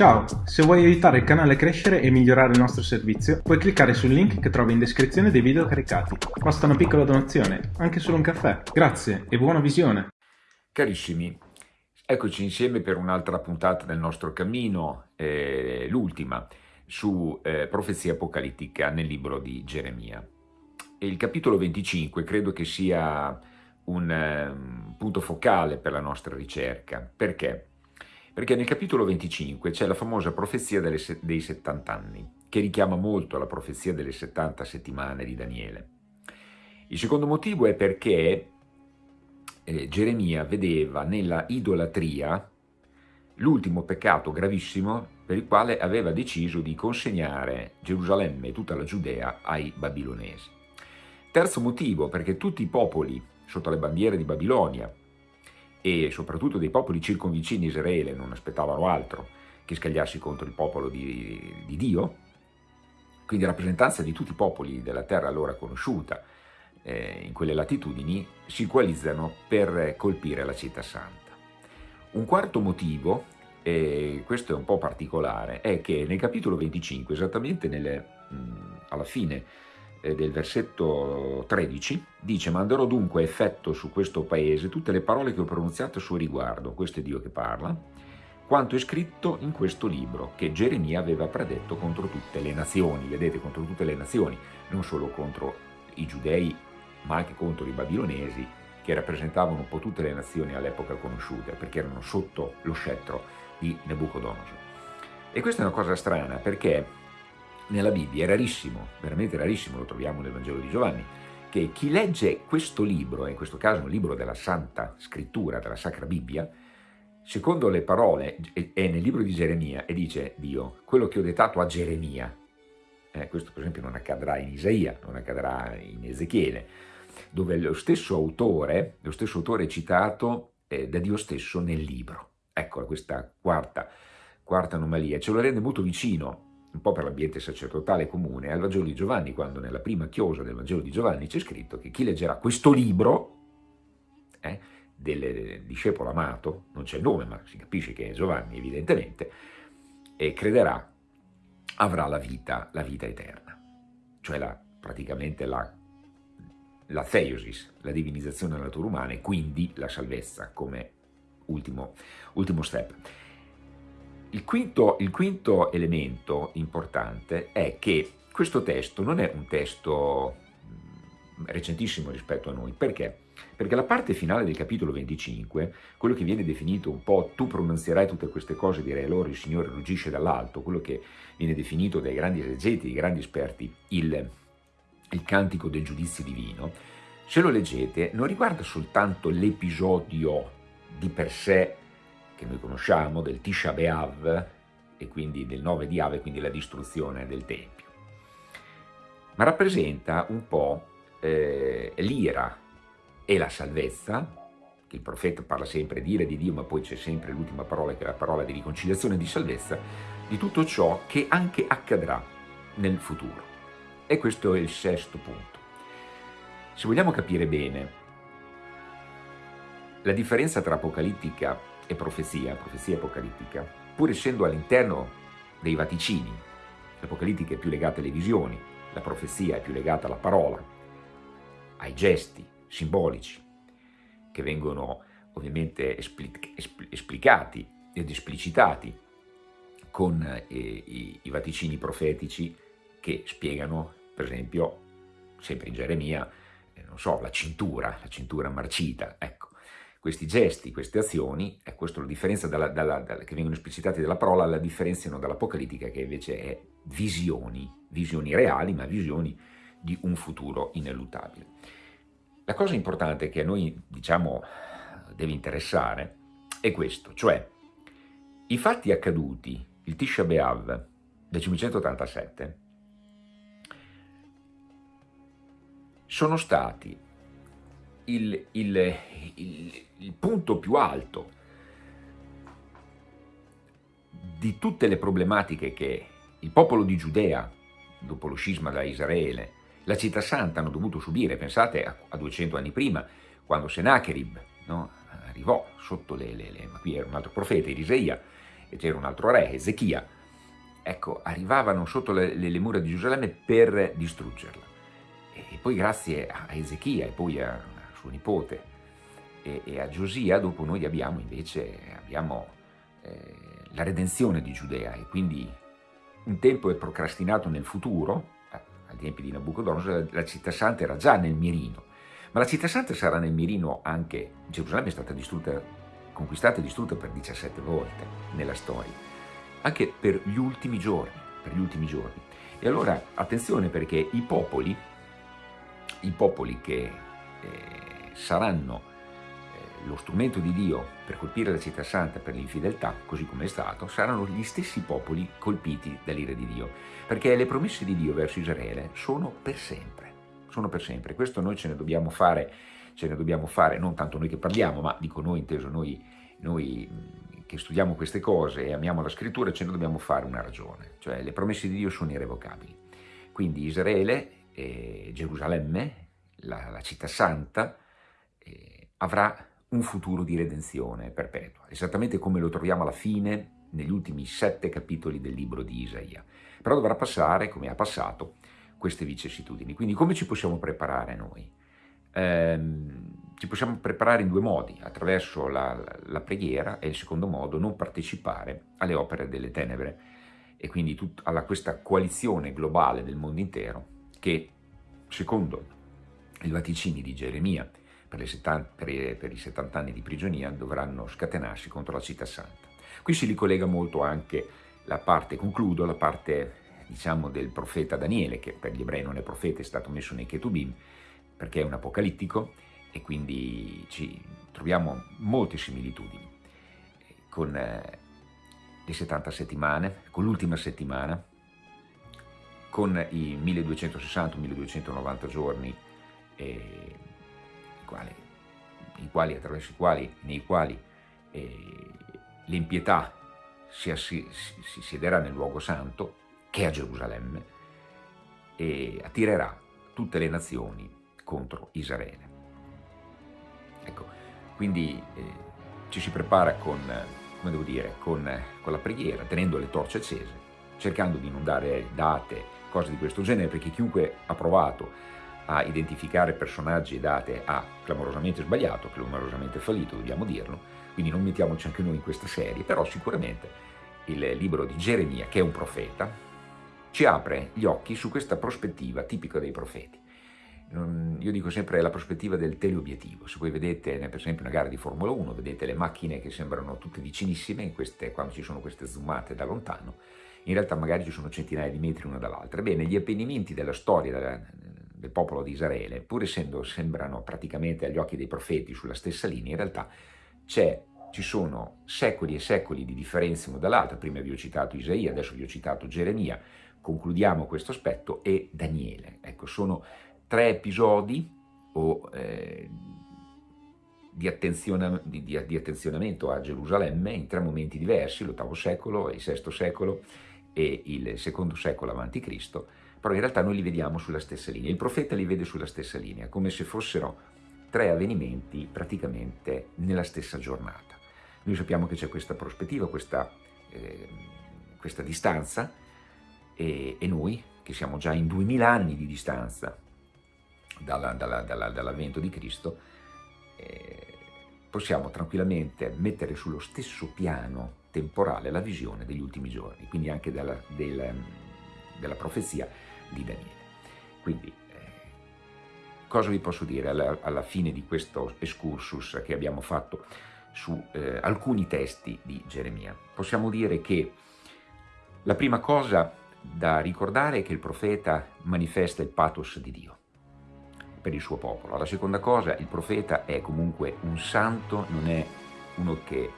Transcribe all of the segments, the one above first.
Ciao, se vuoi aiutare il canale a crescere e migliorare il nostro servizio, puoi cliccare sul link che trovi in descrizione dei video caricati. Basta una piccola donazione, anche solo un caffè. Grazie e buona visione! Carissimi, eccoci insieme per un'altra puntata del nostro cammino, eh, l'ultima, su eh, profezia apocalittica nel libro di Geremia. E il capitolo 25 credo che sia un um, punto focale per la nostra ricerca. Perché? Perché nel capitolo 25 c'è la famosa profezia dei 70 anni, che richiama molto la profezia delle 70 settimane di Daniele. Il secondo motivo è perché eh, Geremia vedeva nella idolatria l'ultimo peccato gravissimo per il quale aveva deciso di consegnare Gerusalemme e tutta la Giudea ai babilonesi. Terzo motivo, perché tutti i popoli sotto le bandiere di Babilonia, e soprattutto dei popoli circonvicini Israele non aspettavano altro che scagliarsi contro il popolo di, di Dio, quindi rappresentanza di tutti i popoli della terra allora conosciuta eh, in quelle latitudini, si coalizzano per colpire la città santa. Un quarto motivo, e questo è un po' particolare, è che nel capitolo 25, esattamente nelle, mh, alla fine del versetto 13, dice manderò dunque effetto su questo paese tutte le parole che ho pronunziato a suo riguardo, questo è Dio che parla, quanto è scritto in questo libro che Geremia aveva predetto contro tutte le nazioni, vedete contro tutte le nazioni, non solo contro i giudei ma anche contro i babilonesi che rappresentavano un po' tutte le nazioni all'epoca conosciute perché erano sotto lo scettro di Nebuchadnezzar. E questa è una cosa strana perché nella Bibbia, è rarissimo, veramente rarissimo, lo troviamo nel Vangelo di Giovanni, che chi legge questo libro, in questo caso un libro della Santa Scrittura, della Sacra Bibbia, secondo le parole, è nel libro di Geremia e dice Dio, quello che ho dettato a Geremia, eh, questo per esempio non accadrà in Isaia, non accadrà in Ezechiele, dove lo stesso autore, lo stesso autore è citato eh, da Dio stesso nel libro. Ecco questa quarta, quarta anomalia, ce lo rende molto vicino un po' per l'ambiente sacerdotale comune, al Vangelo di Giovanni, quando nella prima chiosa del Vangelo di Giovanni c'è scritto che chi leggerà questo libro eh, del discepolo amato, non c'è il nome ma si capisce che è Giovanni evidentemente, e crederà avrà la vita, la vita eterna, cioè la, praticamente la, la theosis, la divinizzazione della natura umana e quindi la salvezza come ultimo, ultimo step. Il quinto, il quinto elemento importante è che questo testo non è un testo mm, recentissimo rispetto a noi, perché? Perché la parte finale del capitolo 25, quello che viene definito un po' tu pronunzierai tutte queste cose, direi loro il Signore ruggisce dall'alto, quello che viene definito dai grandi esegeti, dai grandi esperti, il, il cantico del giudizio divino, se lo leggete non riguarda soltanto l'episodio di per sé che noi conosciamo, del Tisha B'Av, e quindi del 9 di Ave, quindi la distruzione del Tempio. Ma rappresenta un po' eh, l'ira e la salvezza, che il profeta parla sempre di ira di Dio, ma poi c'è sempre l'ultima parola che è la parola di riconciliazione e di salvezza, di tutto ciò che anche accadrà nel futuro. E questo è il sesto punto. Se vogliamo capire bene la differenza tra apocalittica e profezia, profezia apocalittica, pur essendo all'interno dei vaticini, l'apocalittica è più legata alle visioni, la profezia è più legata alla parola, ai gesti simbolici, che vengono ovviamente esplicati ed esplicitati con eh, i, i vaticini profetici che spiegano, per esempio, sempre in Geremia, eh, non so, la cintura, la cintura marcita, ecco, questi gesti, queste azioni, è la differenza dalla, dalla, dalla, che vengono esplicitati dalla parola, la differenziano dall'apocalittica che invece è visioni, visioni reali, ma visioni di un futuro ineluttabile. La cosa importante che a noi, diciamo, deve interessare è questo, cioè i fatti accaduti, il Tisha B'Av del 587, sono stati il, il, il, il punto più alto di tutte le problematiche che il popolo di Giudea, dopo lo scisma da Israele, la città santa hanno dovuto subire, pensate a, a 200 anni prima, quando Sennacherib no, arrivò sotto le, le, le, ma qui era un altro profeta, Iriseia, e c'era un altro re, Ezechia, ecco, arrivavano sotto le, le, mura di Gerusalemme per distruggerla. E poi grazie a Ezechia e poi a suo nipote e, e, a Giosia, dopo noi abbiamo invece abbiamo, eh, la redenzione di Giudea e quindi un tempo è procrastinato nel futuro, ai tempi di Nabucodonosor la città santa era già nel mirino, ma la città santa sarà nel mirino anche, Gerusalemme è stata distrutta, conquistata e distrutta per 17 volte nella storia, anche per gli ultimi giorni, per gli ultimi giorni. E allora attenzione perché i popoli, i popoli che eh, saranno lo strumento di Dio per colpire la città santa per l'infedeltà, così come è stato, saranno gli stessi popoli colpiti dall'ira di Dio, perché le promesse di Dio verso Israele sono per sempre, sono per sempre. Questo noi ce ne dobbiamo fare, ce ne dobbiamo fare, non tanto noi che parliamo, ma dico noi inteso noi, noi che studiamo queste cose e amiamo la scrittura, ce ne dobbiamo fare una ragione, cioè le promesse di Dio sono irrevocabili. Quindi Israele, eh, Gerusalemme, la, la città santa, eh, avrà un futuro di redenzione perpetua, esattamente come lo troviamo alla fine negli ultimi sette capitoli del libro di Isaia. Però dovrà passare, come ha passato, queste vicissitudini. Quindi come ci possiamo preparare noi? Ehm, ci possiamo preparare in due modi, attraverso la, la, la, preghiera e il secondo modo non partecipare alle opere delle tenebre e quindi tut, alla questa coalizione globale del mondo intero che, secondo i vaticini di Geremia per, 70, per, per, i 70 anni di prigionia dovranno scatenarsi contro la città santa. Qui si ricollega molto anche la parte, concludo, la parte diciamo del profeta Daniele, che per gli ebrei non è profeta, è stato messo nei Ketubim, perché è un apocalittico e quindi ci troviamo molte similitudini con eh, le 70 settimane, con l'ultima settimana, con i 1260-1290 giorni eh, quali, quali, attraverso i quali, nei quali eh, l'impietà si, si, si siederà nel luogo santo, che è a Gerusalemme, e attirerà tutte le nazioni contro Israele. Ecco, quindi eh, ci si prepara con, come devo dire, con, con la preghiera, tenendo le torce accese, cercando di non dare date, cose di questo genere, perché chiunque ha provato a identificare personaggi e date ha clamorosamente sbagliato, clamorosamente fallito, dobbiamo dirlo, quindi non mettiamoci anche noi in questa serie, però sicuramente il libro di Geremia, che è un profeta, ci apre gli occhi su questa prospettiva tipica dei profeti. Io dico sempre la prospettiva del teleobiettivo, se voi vedete per esempio una gara di Formula 1, vedete le macchine che sembrano tutte vicinissime queste, quando ci sono queste zoomate da lontano, in realtà magari ci sono centinaia di metri una dall'altra. Ebbene, gli avvenimenti della storia, del popolo di Israele, pur essendo sembrano praticamente agli occhi dei profeti sulla stessa linea, in realtà ci sono secoli e secoli di differenza uno dall'altro, prima vi ho citato Isaia, adesso vi ho citato Geremia, concludiamo questo aspetto, e Daniele. Ecco, sono tre episodi o, eh, di, attenziona, di, di, attenzionamento a Gerusalemme in tre momenti diversi, l'ottavo secolo, il sesto secolo e il secondo secolo Cristo, però in realtà noi li vediamo sulla stessa linea, il profeta li vede sulla stessa linea, come se fossero tre avvenimenti praticamente nella stessa giornata. Noi sappiamo che c'è questa prospettiva, questa, eh, questa distanza e, e, noi, che siamo già in duemila anni di distanza dall'avvento dalla, dalla, di Cristo, eh, possiamo tranquillamente mettere sullo stesso piano temporale la visione degli ultimi giorni, quindi anche della, della, della profezia di Daniele. Quindi, eh, cosa vi posso dire alla, alla, fine di questo excursus che abbiamo fatto su eh, alcuni testi di Geremia? Possiamo dire che la prima cosa da ricordare è che il profeta manifesta il pathos di Dio per il suo popolo. La seconda cosa, il profeta è comunque un santo, non è uno che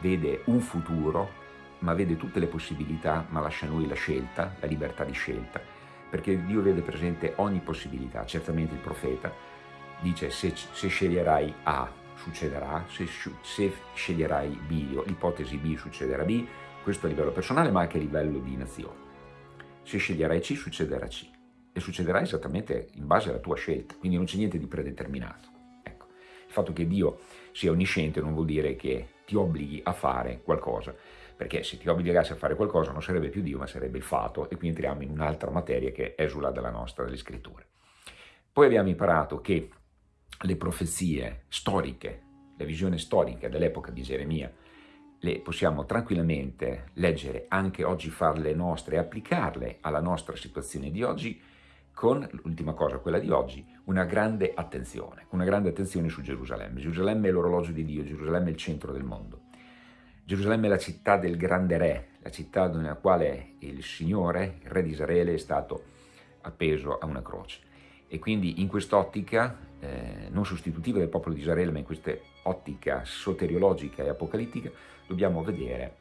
vede un futuro, ma vede tutte le possibilità, ma lascia a noi la scelta, la libertà di scelta perché Dio vede presente ogni possibilità, certamente il profeta dice se, se sceglierai A succederà, se, se sceglierai B, l'ipotesi B succederà B, questo a livello personale ma anche a livello di nazione. Se sceglierai C succederà C e succederà esattamente in base alla tua scelta, quindi non c'è niente di predeterminato. Ecco. Il fatto che Dio sia onnisciente non vuol dire che ti obblighi a fare qualcosa, perché se ti obbligassi a fare qualcosa non sarebbe più Dio, ma sarebbe il fato, e qui entriamo in un'altra materia che esula dalla nostra, delle scritture. Poi abbiamo imparato che le profezie storiche, la visione storica dell'epoca di Geremia, le possiamo tranquillamente leggere anche oggi, farle nostre e applicarle alla nostra situazione di oggi, con, l'ultima cosa, quella di oggi, una grande attenzione, una grande attenzione su Gerusalemme. Gerusalemme è l'orologio di Dio, Gerusalemme è il centro del mondo. Gerusalemme è la città del grande re, la città nella quale il Signore, il re di Israele, è stato appeso a una croce. E quindi in quest'ottica, eh, non sostitutiva del popolo di Israele, ma in questa ottica soteriologica e apocalittica, dobbiamo vedere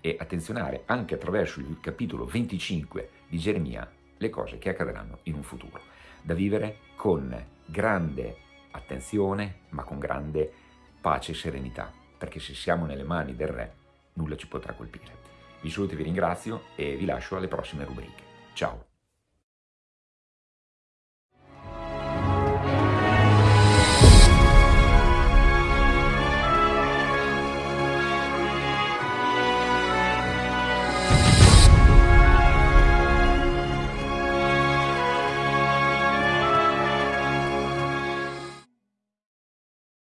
e attenzionare anche attraverso il capitolo 25 di Geremia le cose che accadranno in un futuro, da vivere con grande attenzione ma con grande pace e serenità, perché se siamo nelle mani del Re nulla ci potrà colpire. Vi saluto e vi ringrazio e vi lascio alle prossime rubriche. Ciao!